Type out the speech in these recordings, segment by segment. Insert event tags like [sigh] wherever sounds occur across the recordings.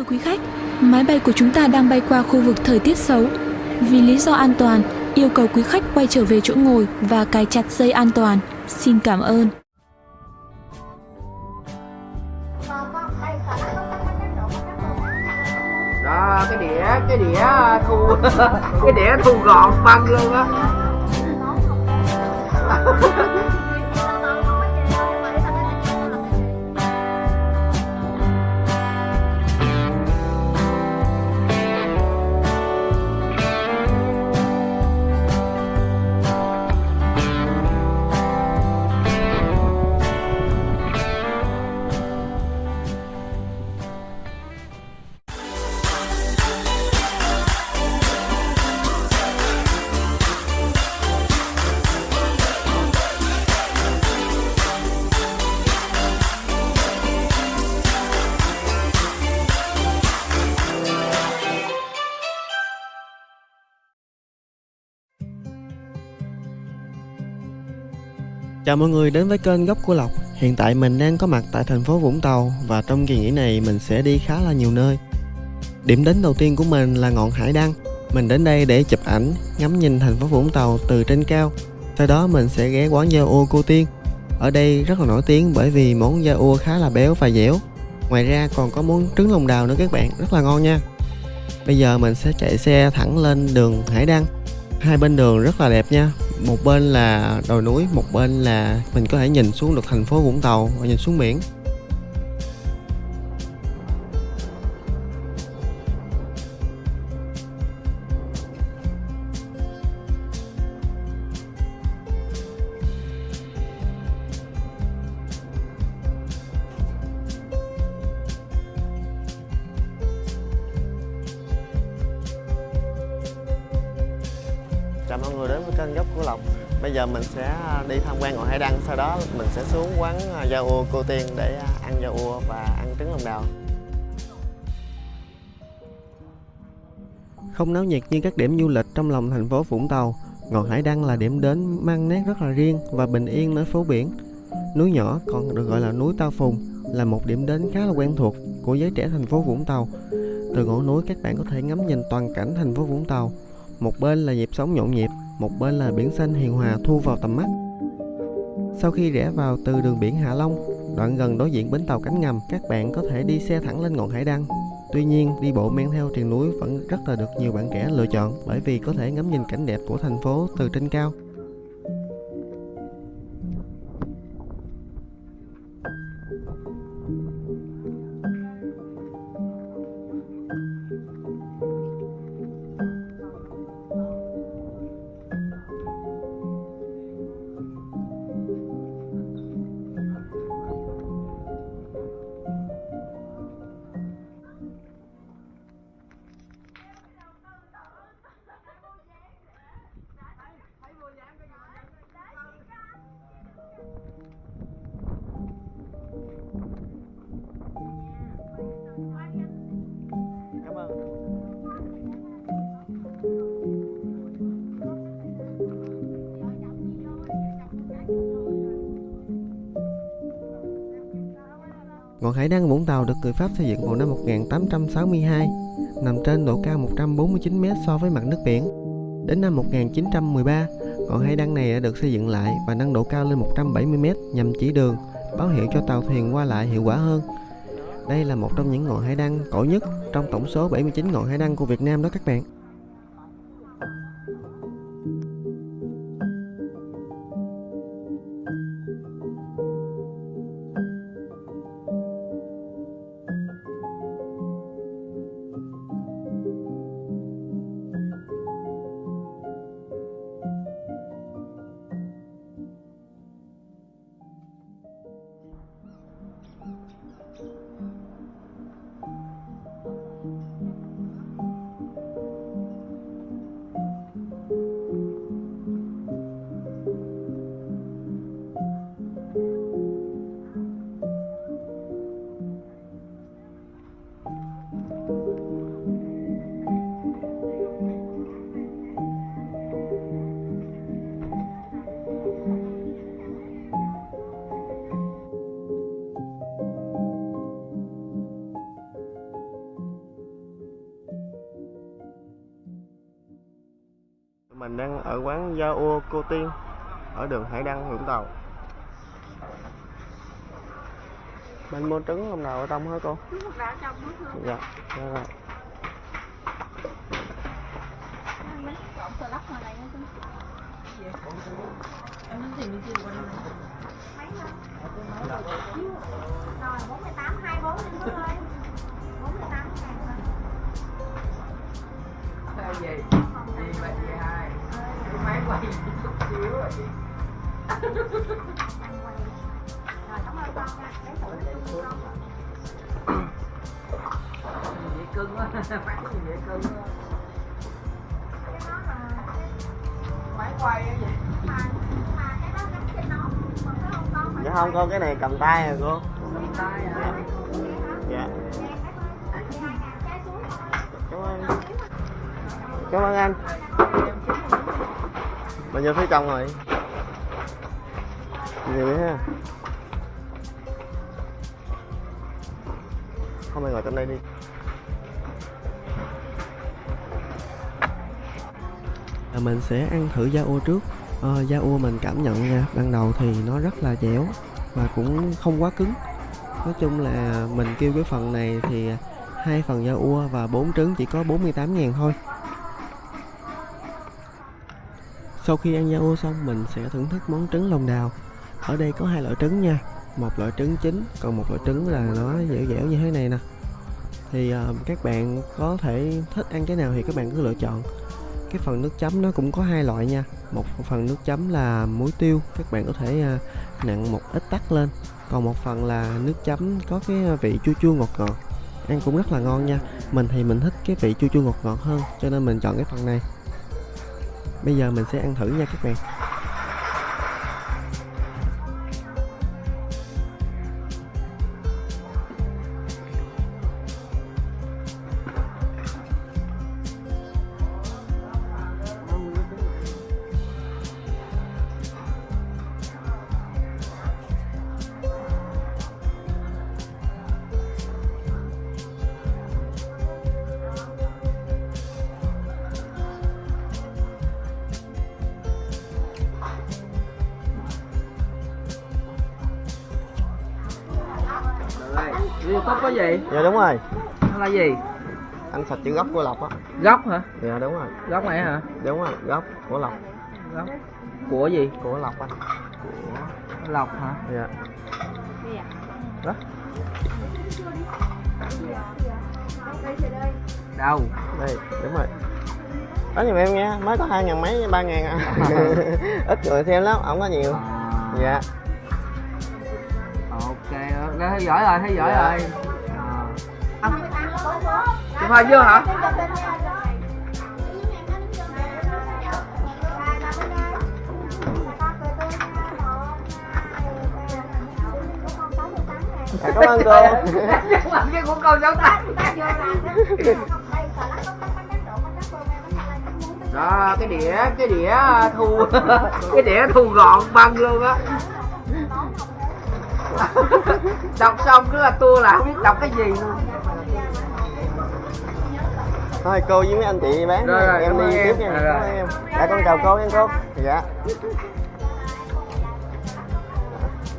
Thưa quý khách, máy bay của chúng ta đang bay qua khu vực thời tiết xấu. Vì lý do an toàn, yêu cầu quý khách quay trở về chỗ ngồi và cài chặt dây an toàn. Xin cảm ơn. đó cái đĩa cái đĩa thu [laughs] cái đĩa thu gọn băng luôn á [laughs] Chào mọi người đến với kênh Góc của Lộc. Hiện tại mình đang có mặt tại thành phố Vũng Tàu Và trong kỳ nghỉ này mình sẽ đi khá là nhiều nơi. Điểm đến đầu tiên của mình là ngọn Hải Đăng. Mình đến đây để chụp ảnh, ngắm nhìn thành phố Vũng Tàu từ trên cao. Sau đó mình sẽ ghé quán da ô cô Tiên. Ở đây rất là nổi tiếng bởi vì món da ô khá là béo và dẻo. Ngoài ra còn có món trứng lòng đào nữa các bạn, rất là ngon nha. Bây giờ mình sẽ chạy xe thẳng lên đường Hải Đăng. Hai bên đường rất là đẹp nha một bên là đồi núi, một bên là mình có thể nhìn xuống được thành phố vũng tàu và nhìn xuống biển. Sau đó mình sẽ xuống quán à, da ua cô tiên để à, ăn da ua và ăn trứng lòng đào. Không náo nhiệt như các điểm du lịch trong lòng thành phố Vũng Tàu, ngọn hải đăng là điểm đến mang nét rất là riêng và bình yên nơi phố biển. Núi nhỏ còn được gọi là núi Tao Phùng, là một điểm đến khá là quen thuộc của giới trẻ thành phố Vũng Tàu. Từ ngọn núi các bạn có thể ngắm nhìn toàn cảnh thành phố Vũng Tàu. Một bên là nhịp sống nhộn nhịp, một bên là biển xanh hiền hòa thu vào tầm mắt sau khi rẽ vào từ đường biển Hạ Long, đoạn gần đối diện bến tàu cánh ngầm, các bạn có thể đi xe thẳng lên ngọn hải đăng. Tuy nhiên, đi bộ men theo triền núi vẫn rất là được nhiều bạn trẻ lựa chọn bởi vì có thể ngắm nhìn cảnh đẹp của thành phố từ trên cao. Ngọn hải đăng Vũng Tàu được người Pháp xây dựng vào năm 1862, nằm trên độ cao 149m so với mặt nước biển. Đến năm 1913, ngọn hải đăng này đã được xây dựng lại và nâng độ cao lên 170m nhằm chỉ đường, báo hiệu cho tàu thuyền qua lại hiệu quả hơn. Đây là một trong những ngọn hải đăng cổ nhất trong tổng số 79 ngọn hải đăng của Việt Nam đó các bạn. Ở quán Gia Ua Cô Tiên ở đường Hải Đăng, Vũng Tàu. Mình mua trứng lòng đào ở trong hả cô? Đào trong. Dạ, dạ rồi. Rồi 48 24 đi thôi. 48 ngàn thôi. Cái gì? Quay chút xíu rồi chị Rồi cảm ơn con nha. bé tuổi cái chung con. Gì vậy cưng quá, máy gì vậy cưng quá. Cái đó là Máy quay á vậy. mà mà cái đó gắn trên nó còn cái không có Dạ không cái này cầm tay à cô. Cầm tay à. Dạ, cảm ơn. Cảm ơn anh. Mình vô phía trong rồi. Nhiều ha. Không ai ngồi trong đây đi. À, mình sẽ ăn thử da ô trước à, da ô mình cảm nhận nha ban đầu thì nó rất là dẻo và cũng không quá cứng nói chung là mình kêu cái phần này thì hai phần da ua và bốn trứng chỉ có 48 ngàn thôi sau khi ăn da ua xong mình sẽ thưởng thức món trứng lòng đào. Ở đây có hai loại trứng nha. Một loại trứng chín còn một loại trứng là nó dẻo dẻo như thế này nè. Thì uh, các bạn có thể thích ăn cái nào thì các bạn cứ lựa chọn. Cái phần nước chấm nó cũng có hai loại nha. Một phần nước chấm là muối tiêu các bạn có thể ờ, uh, nặng một ít tắc lên. Còn một phần là nước chấm có cái vị chua chua ngọt ngọt. Ăn cũng rất là ngon nha. Mình thì mình thích cái vị chua chua ngọt ngọt hơn cho nên mình chọn cái phần này bây giờ mình sẽ ăn thử nha các bạn. YouTube có gì? dạ đúng rồi Nó là gì? anh sạch chữ gốc của lộc á Gốc hả? dạ đúng rồi Gốc này hả? đúng rồi gốc của lộc Gốc. Của gì? của lộc anh Của Lộc hả? dạ Đó. Đâu? đây đúng rồi đó giùm em nha mới có hai ngàn mấy ba ngàn à [laughs] [laughs] ít người xem lắm không có nhiều À, dạ thấy giỏi rồi, thấy giỏi Dạ. rồi. À. Chụp hình chưa hả? dạ, cảm ơn cô Nhưng mà cái của con giống ta. Đó, cái đĩa, cái đĩa thu, [laughs] cái đĩa thu gọn băng luôn á. Đọc xong cứ là tua là không biết đọc cái gì luôn. thôi cô với mấy anh chị bán Rồi, rồi, em đi em. tiếp nha. Rồi, em. Dạ con chào cô nha cô. Dạ.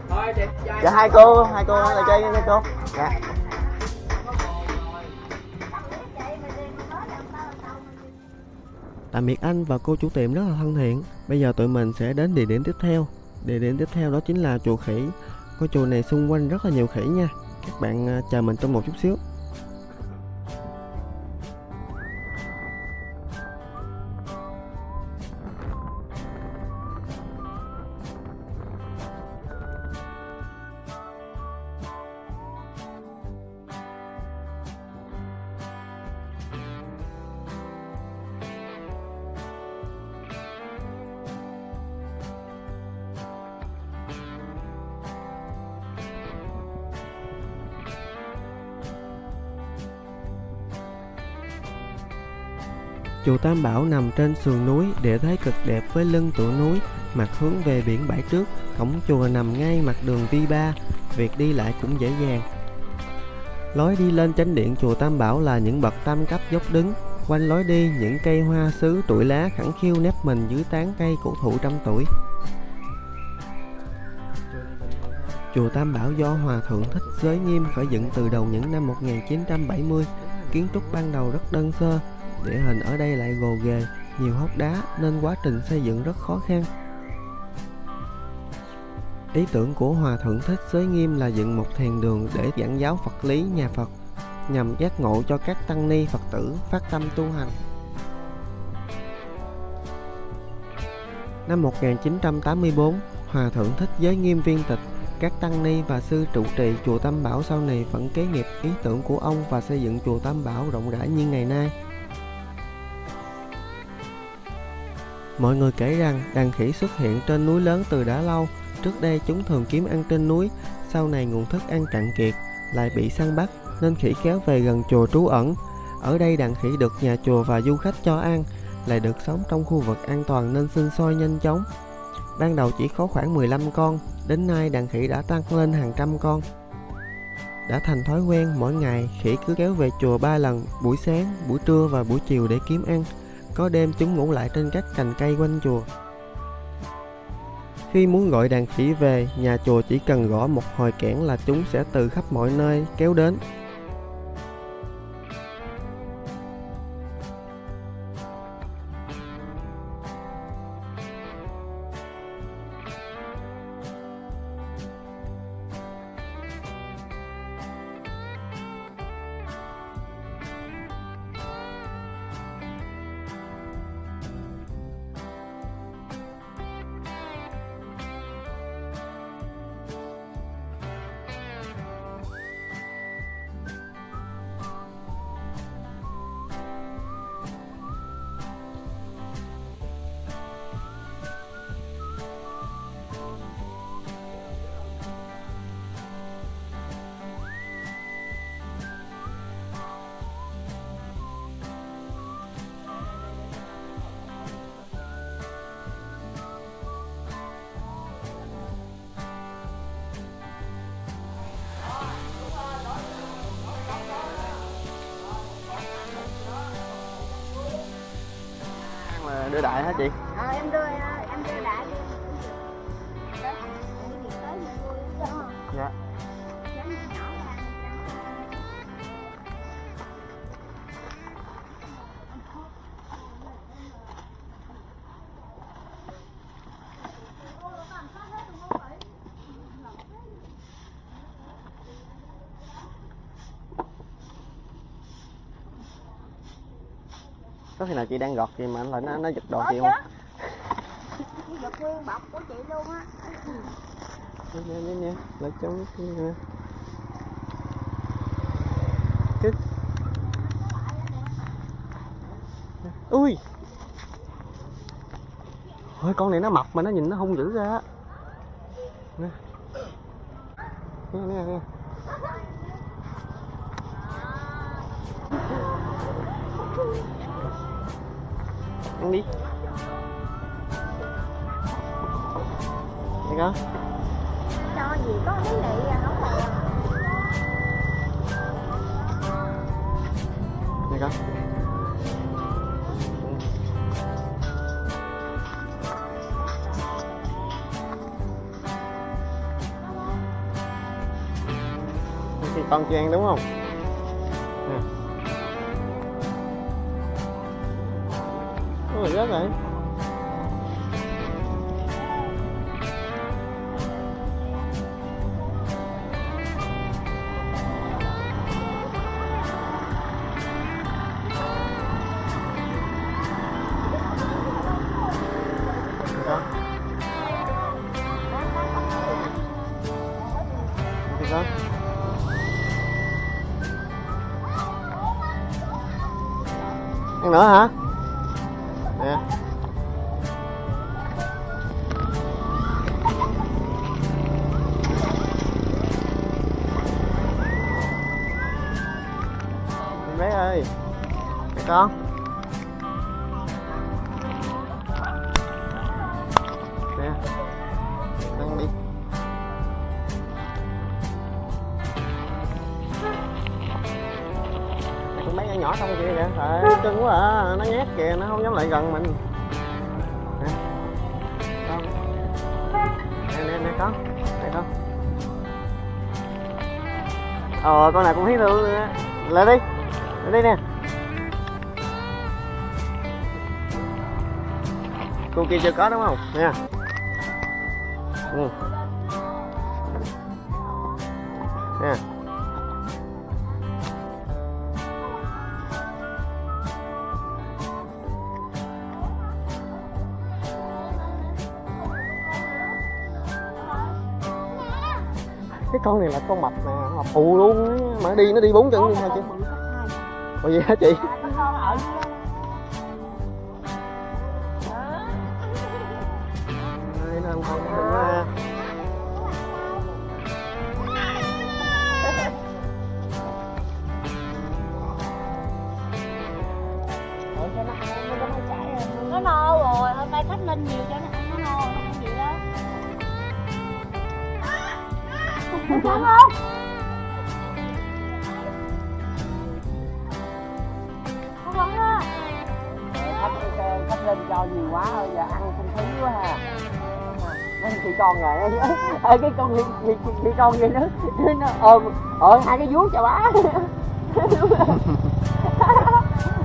Thôi, đẹp trai. dạ hai cô hai cô là chơi nha cô. Dạ. Tạm biệt anh và cô chủ tiệm rất là thân thiện. Bây giờ tụi mình sẽ đến địa điểm tiếp theo. Địa điểm tiếp theo đó chính là chùa khỉ ngôi chùa này xung quanh rất là nhiều khỉ nha. Các bạn à, chờ mình trong một chút xíu. Chùa Tam Bảo nằm trên sườn núi, địa thế cực đẹp với lưng tựa núi, mặt hướng về biển bãi trước. Cổng chùa nằm ngay mặt đường V3, việc đi lại cũng dễ dàng. Lối đi lên chánh điện chùa Tam Bảo là những bậc tam cấp dốc đứng, quanh lối đi những cây hoa sứ trụi lá khẳng khiu nép mình dưới tán cây cổ thụ trăm tuổi. Chùa Tam Bảo do Hòa Thượng Thích Giới Nghiêm khởi dựng từ đầu những năm 1970. Kiến trúc ban đầu rất đơn sơ, địa hình ở đây lại gồ ghề, nhiều hốc đá nên quá trình xây dựng rất khó khăn. Ý tưởng của Hòa Thượng Thích Giới Nghiêm là dựng một thiền đường để giảng giáo Phật lý nhà Phật, nhằm giác ngộ cho các tăng ni Phật tử phát tâm tu hành. Năm 1984, Hòa Thượng Thích Giới Nghiêm viên tịch các tăng ni và sư trụ trì chùa Tam Bảo sau này vẫn kế nghiệp ý tưởng của ông và xây dựng chùa Tam Bảo rộng rãi như ngày nay. Mọi người kể rằng đàn khỉ xuất hiện trên núi lớn từ đã lâu. Trước đây chúng thường kiếm ăn trên núi, sau này nguồn thức ăn cạn kiệt, lại bị săn bắt nên khỉ kéo về gần chùa trú ẩn. Ở đây đàn khỉ được nhà chùa và du khách cho ăn, lại được sống trong khu vực an toàn nên sinh sôi nhanh chóng. Ban đầu chỉ có khoảng 15 con, đến nay đàn khỉ đã tăng lên hàng trăm con. Đã thành thói quen mỗi ngày khỉ cứ kéo về chùa ba lần, buổi sáng, buổi trưa và buổi chiều để kiếm ăn. Có đêm chúng ngủ lại trên các cành cây quanh chùa. Khi muốn gọi đàn khỉ về, nhà chùa chỉ cần gõ một hồi kẽn là chúng sẽ từ khắp mọi nơi kéo đến. Đưa đại hả chị? ờ em đưa em đưa đại Có khi nào chị đang gọt gì mà anh lại nó nó giật đồ chị không? Cái giật nguyên bọc của chị luôn á Nè nè nè lại cái nè. Cái... Ui. Ôi con này nó mập mà nó nhìn nó hung dữ ra. Nè. Nè nè nè. Ăn đi. Đây con. cho gì có mấy lị à không phải Đây con. Thì con chưa ăn đúng không? Rồi. đó này Ăn nữa hả? Nè. Bé ơi. mẹ con. Nè. Ăn đi. Con bé nhỏ nhỏ trong kia kìa trời, cưng quá à nó nhát kìa, nó không dám lại gần mình. Nè con nè nè nè con nè con ờ con này cũng thấy thương nữa lại đi. Lại đi nè. Cô kia chưa có đúng không? Nha ừ. Cái con này là con mập nè mập phù luôn á. mà nó đi nó đi bốn chân luôn hả chị? ủa vậy hả chị Đúng không? Không vẫn ha khách lên cho nhiều quá thôi giờ ăn không khí quá ha Mấy chị con rồi ơi cái con chị, chị, chị, con kia nữa nó ôm ờ hai cái vuốt cho bá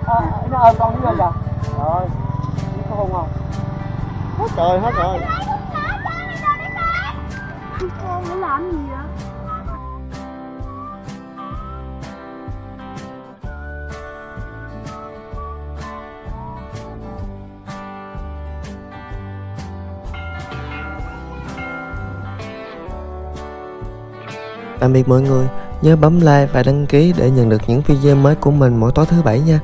Ờ, nó ôm con dưới lên kìa rồi có hôn không hết rồi hết rồi Nó làm gì vậy? Tạm biệt mọi người, nhớ bấm like và đăng ký để nhận được những video mới của mình mỗi tối thứ bảy nha.